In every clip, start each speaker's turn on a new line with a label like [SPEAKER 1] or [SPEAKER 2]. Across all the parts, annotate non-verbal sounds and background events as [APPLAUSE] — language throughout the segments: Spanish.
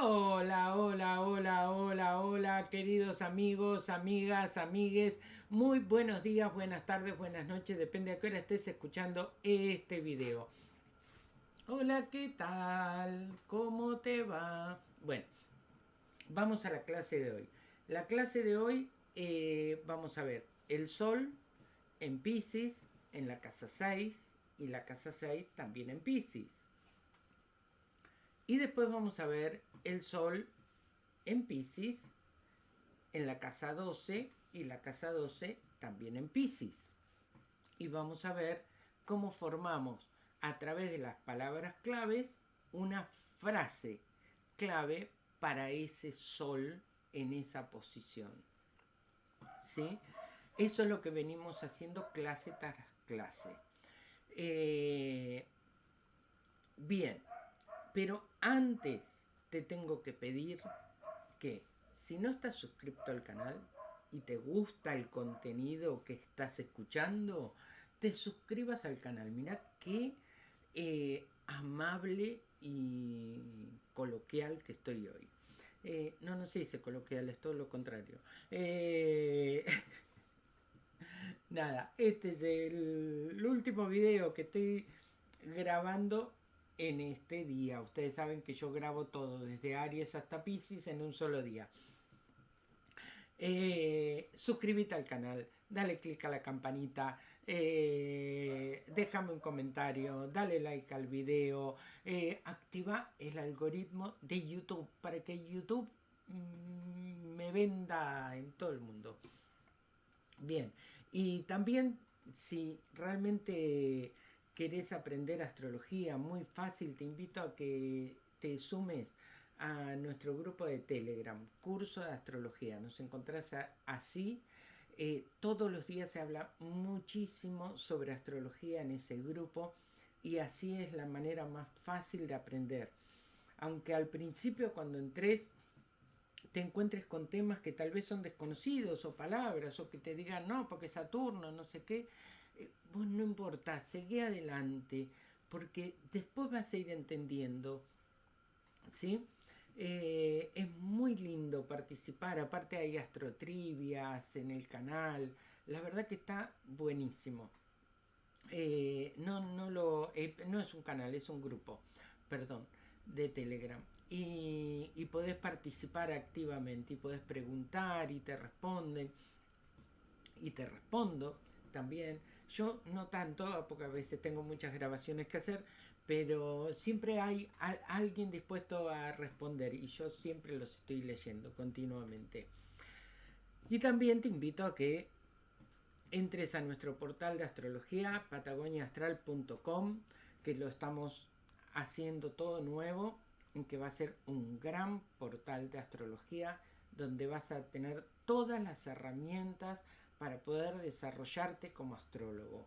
[SPEAKER 1] Hola, hola, hola, hola, hola, queridos amigos, amigas, amigues. Muy buenos días, buenas tardes, buenas noches, depende a qué hora estés escuchando este video. Hola, ¿qué tal? ¿Cómo te va? Bueno, vamos a la clase de hoy. La clase de hoy eh, vamos a ver el sol en Pisces, en la casa 6 y la casa 6 también en Pisces. Y después vamos a ver el Sol en Pisces, en la casa 12 y la casa 12 también en Pisces. Y vamos a ver cómo formamos a través de las palabras claves una frase clave para ese Sol en esa posición. ¿Sí? Eso es lo que venimos haciendo clase tras clase. Eh, bien, pero antes te tengo que pedir que si no estás suscrito al canal y te gusta el contenido que estás escuchando, te suscribas al canal. Mira qué eh, amable y coloquial que estoy hoy. Eh, no, no se dice coloquial, es todo lo contrario. Eh, [LAUGHS] nada, este es el último video que estoy grabando en este día. Ustedes saben que yo grabo todo, desde Aries hasta Pisces, en un solo día. Eh, suscríbete al canal, dale click a la campanita, eh, déjame un comentario, dale like al video, eh, activa el algoritmo de YouTube para que YouTube mm, me venda en todo el mundo. Bien, y también si realmente querés aprender astrología muy fácil, te invito a que te sumes a nuestro grupo de Telegram, curso de astrología. Nos encontrás así. Eh, todos los días se habla muchísimo sobre astrología en ese grupo y así es la manera más fácil de aprender. Aunque al principio cuando entres te encuentres con temas que tal vez son desconocidos o palabras o que te digan no porque Saturno, no sé qué, vos no importa, seguí adelante, porque después vas a ir entendiendo, ¿sí? Eh, es muy lindo participar, aparte hay astrotrivias en el canal, la verdad que está buenísimo. Eh, no, no, lo, eh, no es un canal, es un grupo, perdón, de Telegram. Y, y podés participar activamente y podés preguntar y te responden. Y te respondo también. Yo no tanto, porque a veces tengo muchas grabaciones que hacer, pero siempre hay alguien dispuesto a responder y yo siempre los estoy leyendo continuamente. Y también te invito a que entres a nuestro portal de astrología, patagoniaastral.com, que lo estamos haciendo todo nuevo, que va a ser un gran portal de astrología donde vas a tener todas las herramientas para poder desarrollarte como astrólogo.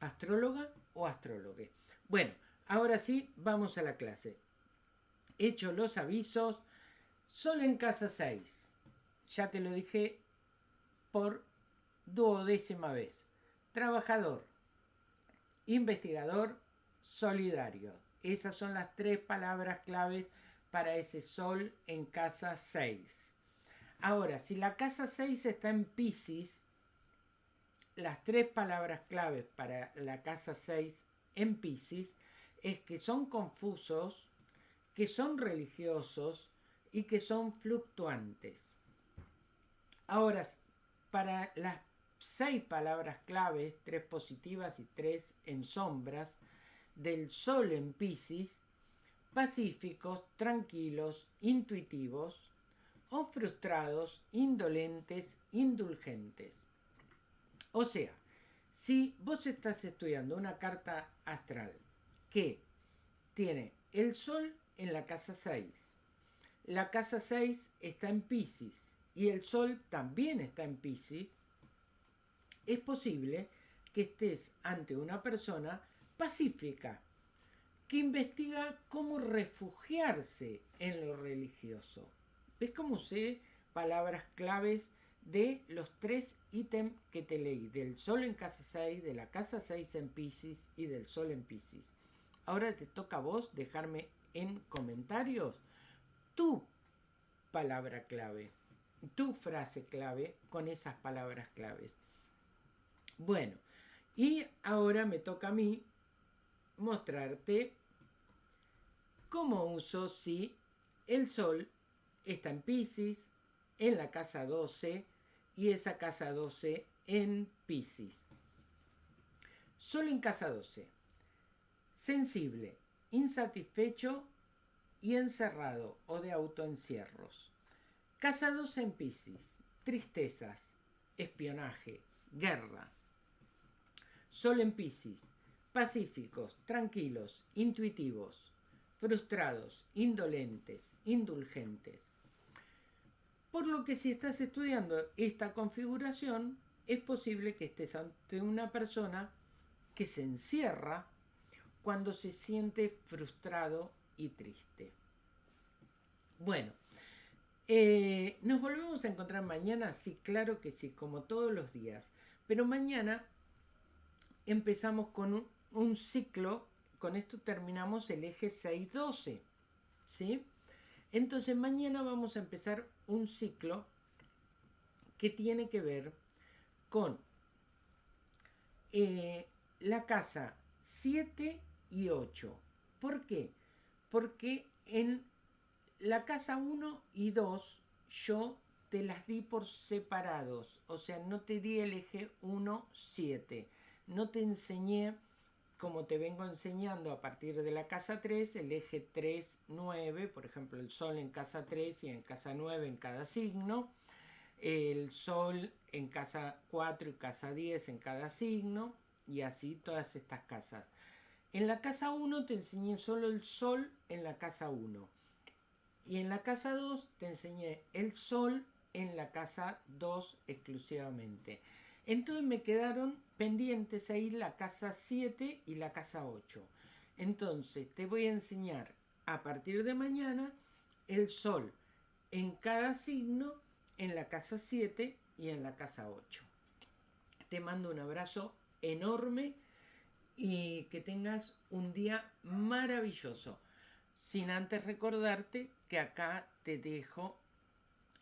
[SPEAKER 1] ¿Astróloga o astrólogo? Bueno, ahora sí, vamos a la clase. Hecho los avisos, solo en casa 6. Ya te lo dije por duodécima vez. Trabajador, investigador, solidario. Esas son las tres palabras claves para ese sol en casa 6. Ahora, si la casa 6 está en Pisces, las tres palabras claves para la casa 6 en Pisces es que son confusos, que son religiosos y que son fluctuantes. Ahora, para las seis palabras claves, tres positivas y tres en sombras, del Sol en Pisces, pacíficos, tranquilos, intuitivos, o frustrados, indolentes, indulgentes. O sea, si vos estás estudiando una carta astral que tiene el Sol en la casa 6, la casa 6 está en Pisces y el Sol también está en Pisces, es posible que estés ante una persona pacífica que investiga cómo refugiarse en lo religioso ¿Ves cómo usé palabras claves de los tres ítems que te leí? Del Sol en casa 6, de la casa 6 en Pisces y del Sol en Pisces. Ahora te toca a vos dejarme en comentarios tu palabra clave, tu frase clave con esas palabras claves. Bueno, y ahora me toca a mí mostrarte cómo uso si el sol está en Pisces, en la casa 12 y esa casa 12 en Pisces. Sol en casa 12. Sensible, insatisfecho y encerrado o de autoencierros. Casa 12 en Pisces. Tristezas, espionaje, guerra. Sol en Pisces. Pacíficos, tranquilos, intuitivos, frustrados, indolentes, indulgentes. Por lo que si estás estudiando esta configuración, es posible que estés ante una persona que se encierra cuando se siente frustrado y triste. Bueno, eh, ¿nos volvemos a encontrar mañana? Sí, claro que sí, como todos los días. Pero mañana empezamos con un, un ciclo, con esto terminamos el eje 612, ¿sí? Entonces mañana vamos a empezar un ciclo que tiene que ver con eh, la casa 7 y 8. ¿Por qué? Porque en la casa 1 y 2 yo te las di por separados, o sea, no te di el eje 1, 7. No te enseñé, como te vengo enseñando a partir de la casa 3, el eje 3, 9, por ejemplo, el sol en casa 3 y en casa 9 en cada signo el Sol en casa 4 y casa 10 en cada signo, y así todas estas casas. En la casa 1 te enseñé solo el Sol en la casa 1. Y en la casa 2 te enseñé el Sol en la casa 2 exclusivamente. Entonces me quedaron pendientes ahí la casa 7 y la casa 8. Entonces te voy a enseñar a partir de mañana el Sol en cada signo en la casa 7 y en la casa 8. Te mando un abrazo enorme y que tengas un día maravilloso. Sin antes recordarte que acá te dejo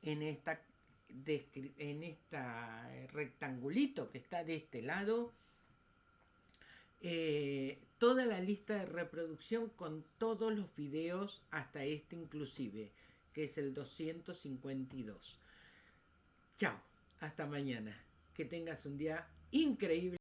[SPEAKER 1] en esta en esta rectangulito que está de este lado eh, toda la lista de reproducción con todos los videos hasta este inclusive que es el 252 Chao, hasta mañana. Que tengas un día increíble.